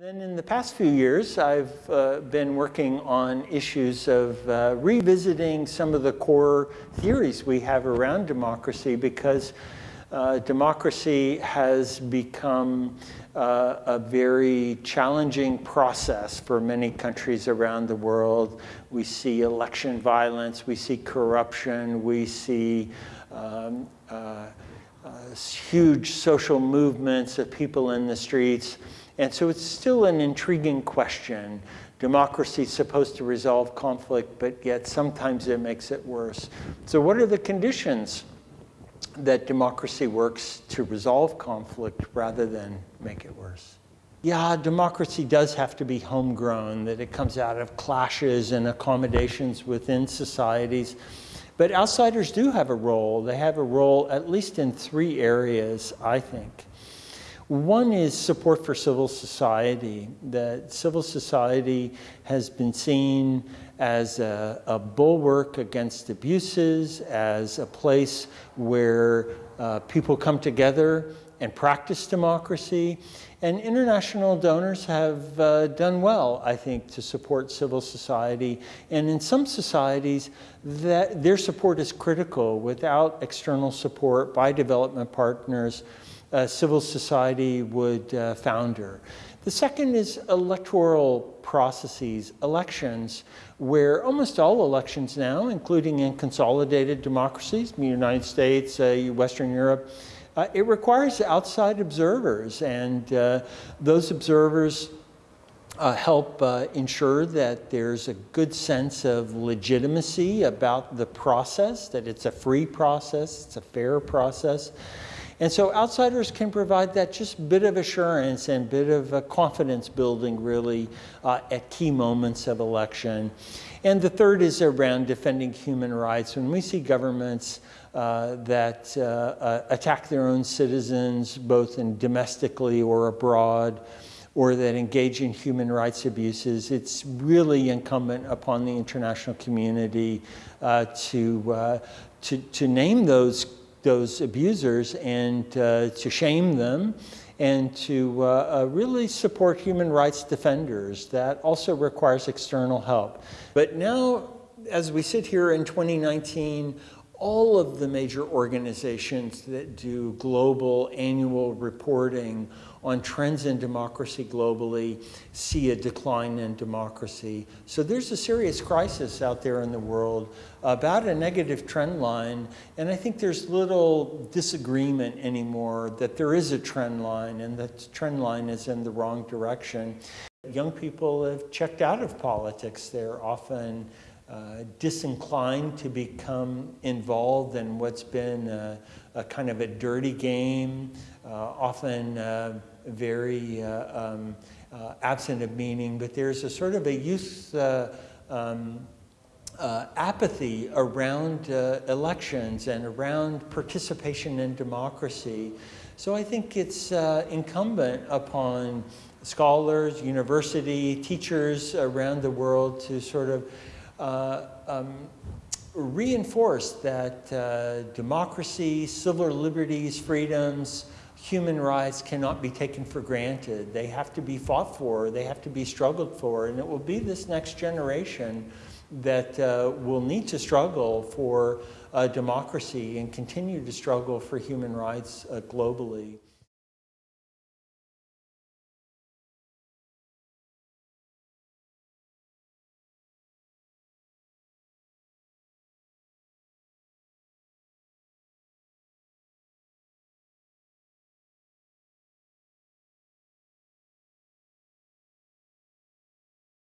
Then in the past few years, I've uh, been working on issues of uh, revisiting some of the core theories we have around democracy because uh, democracy has become uh, a very challenging process for many countries around the world. We see election violence, we see corruption, we see um, uh, uh, huge social movements of people in the streets. And so it's still an intriguing question. Democracy is supposed to resolve conflict, but yet sometimes it makes it worse. So what are the conditions that democracy works to resolve conflict rather than make it worse? Yeah, democracy does have to be homegrown, that it comes out of clashes and accommodations within societies. But outsiders do have a role. They have a role at least in three areas, I think. One is support for civil society, that civil society has been seen as a, a bulwark against abuses, as a place where uh, people come together and practice democracy. And international donors have uh, done well, I think, to support civil society. And in some societies, that their support is critical. Without external support by development partners, uh, civil society would uh, founder. The second is electoral processes, elections, where almost all elections now, including in consolidated democracies, the United States, uh, Western Europe, uh, it requires outside observers, and uh, those observers uh, help uh, ensure that there's a good sense of legitimacy about the process, that it's a free process, it's a fair process. And so outsiders can provide that just bit of assurance and bit of uh, confidence building really uh, at key moments of election. And the third is around defending human rights. When we see governments uh, that uh, uh, attack their own citizens, both in domestically or abroad, or that engage in human rights abuses, it's really incumbent upon the international community uh, to, to, to name those those abusers and uh, to shame them and to uh, uh, really support human rights defenders. That also requires external help. But now, as we sit here in 2019, all of the major organizations that do global annual reporting on trends in democracy globally see a decline in democracy. So there's a serious crisis out there in the world about a negative trend line, and I think there's little disagreement anymore that there is a trend line and that trend line is in the wrong direction. Young people have checked out of politics. They're often uh, disinclined to become involved in what's been a, a kind of a dirty game, uh, often uh, very uh, um, uh, absent of meaning, but there's a sort of a youth um, apathy around elections and around participation in democracy. So I think it's incumbent upon scholars, university, teachers around the world to sort of uh, um, reinforce that uh, democracy, civil liberties, freedoms, human rights cannot be taken for granted. They have to be fought for, they have to be struggled for, and it will be this next generation that uh, will need to struggle for uh, democracy and continue to struggle for human rights uh, globally.